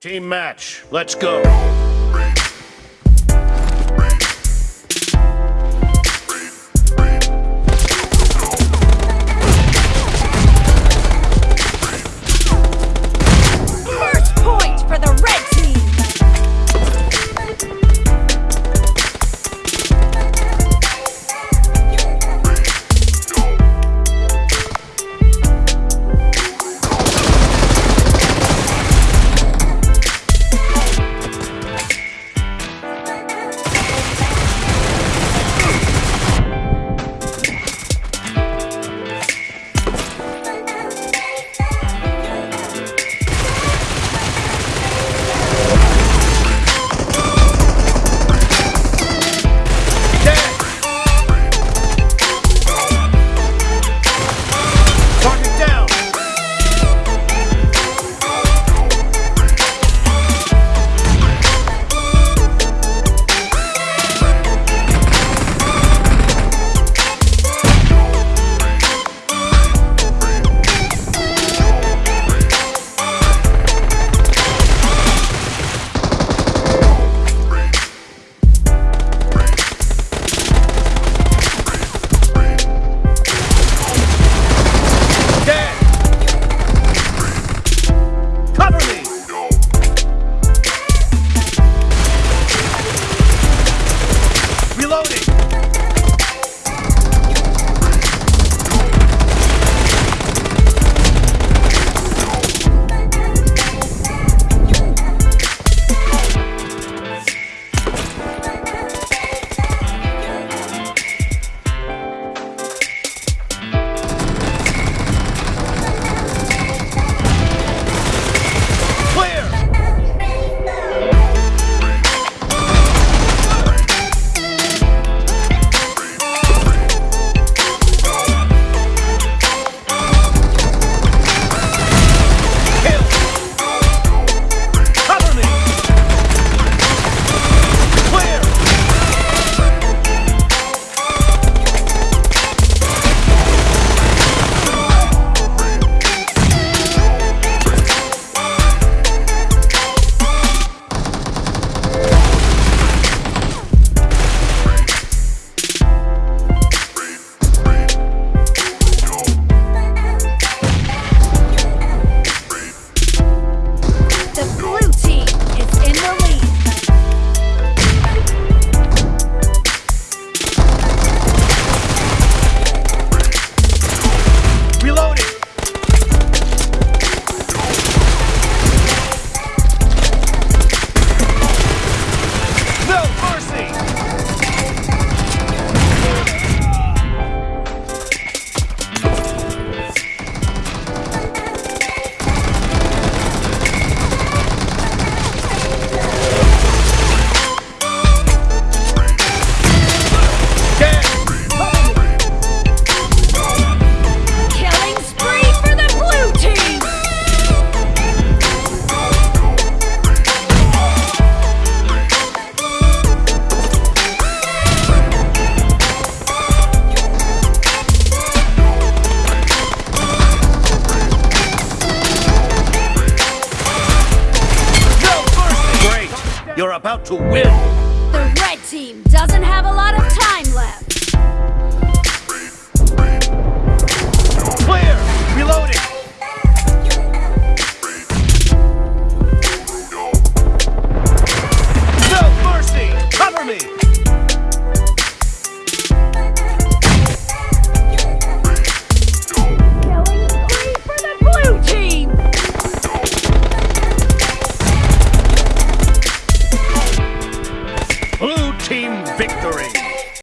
Team match, let's go. You're about to win!